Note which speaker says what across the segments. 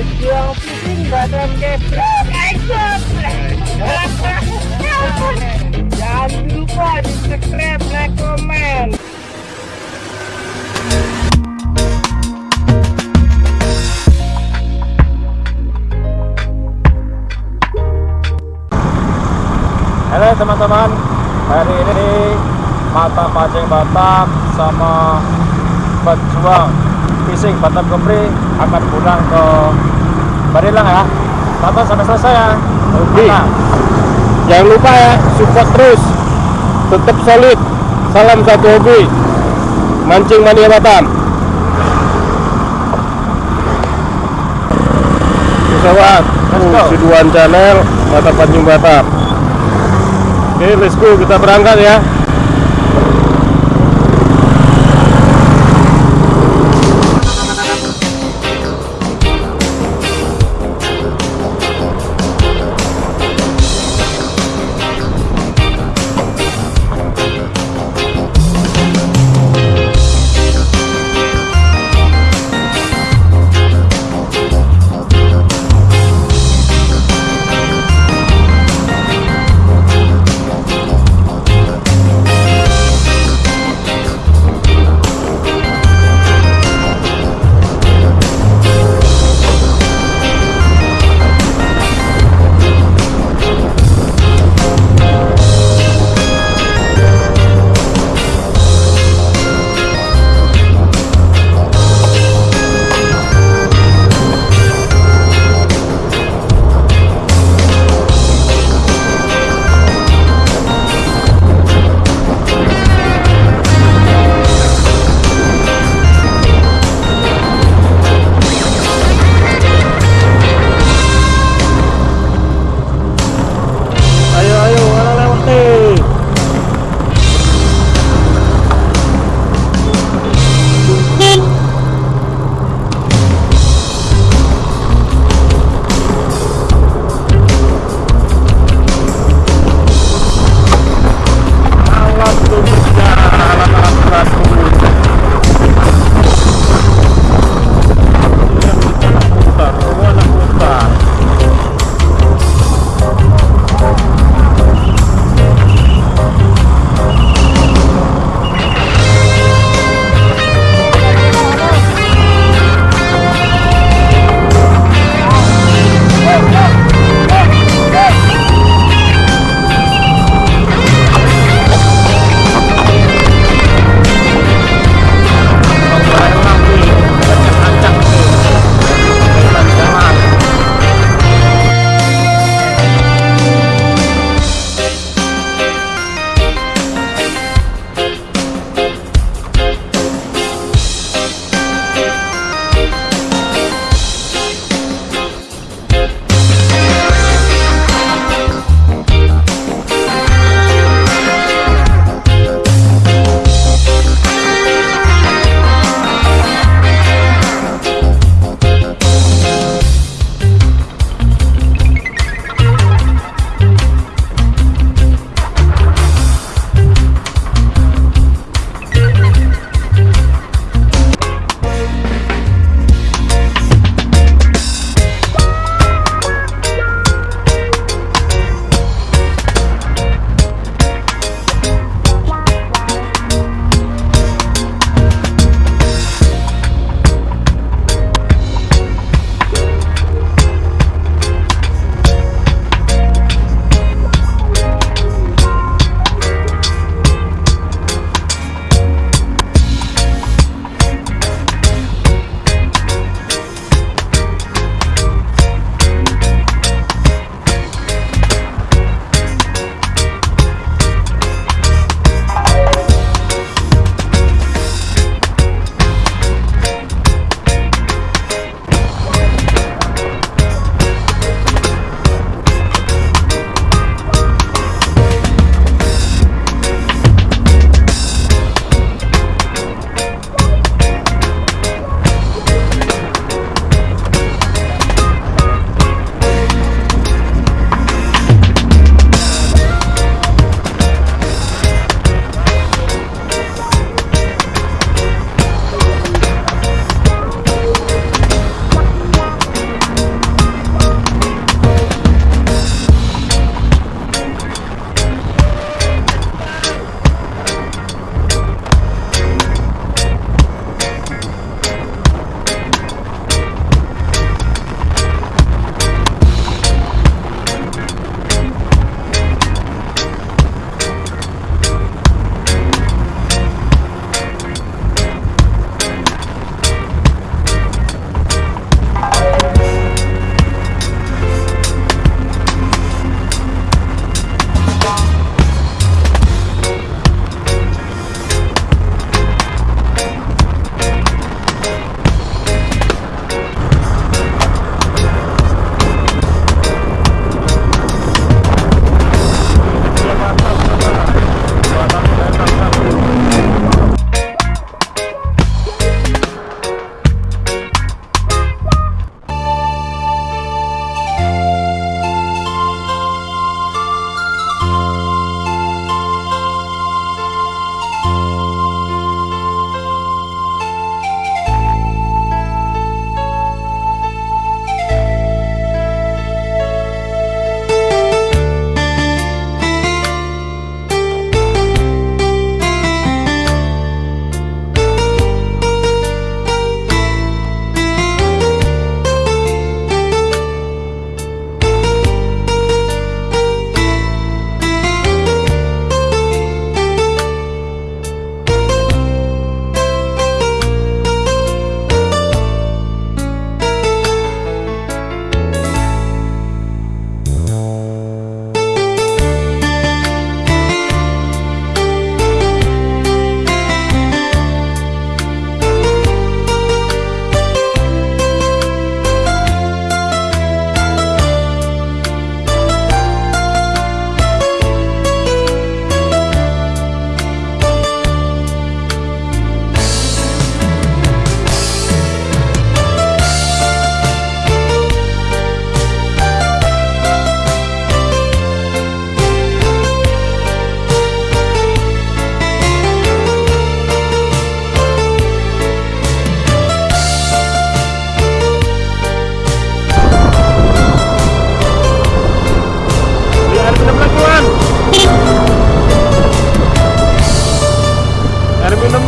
Speaker 1: pejuang fishing badan geprek jangan lupa di subscribe like comment
Speaker 2: Halo teman-teman, hari ini di Mata Pancing Batam sama pejuang. Fishing Batam Kepri akan pulang ke Barilang ya. Tonton sampai selesai ya.
Speaker 3: Oke.
Speaker 2: Nah,
Speaker 3: Jangan lupa ya, support terus. Tetap solid. Salam satu hobi. Mancing Mania Batam. Pesawat,
Speaker 2: go.
Speaker 3: Siduan Channel, Mata Pancing Batam. Oke, let's go, kita berangkat ya.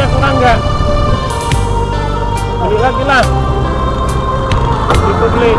Speaker 3: bensinnya kurang nggak beli lagi lah. Dibeli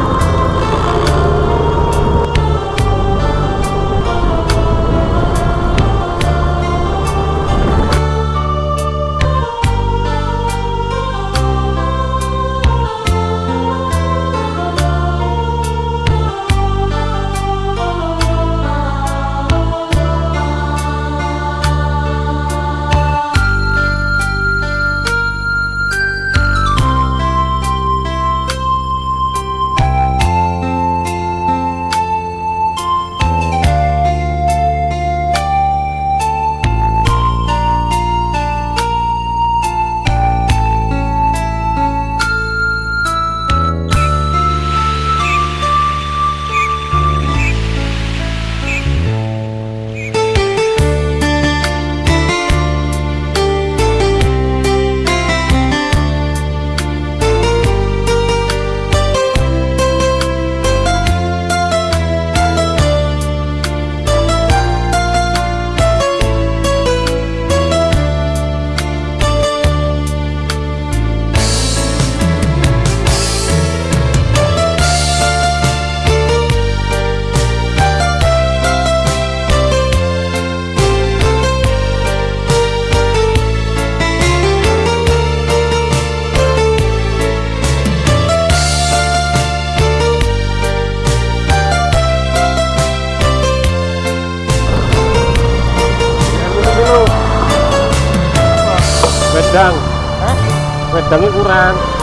Speaker 3: Wedangnya kurang.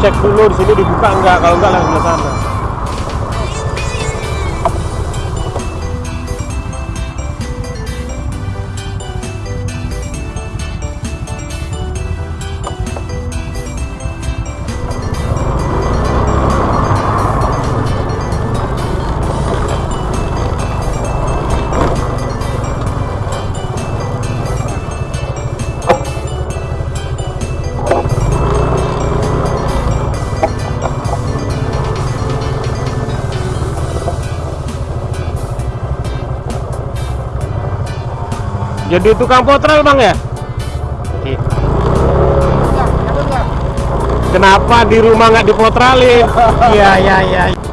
Speaker 3: Dicek dulu di sini dibuka enggak? Kalau enggak langsung ke sana jadi tukang potral bang ya? Iya. kenapa di rumah nggak dipotralin? Iya iya iya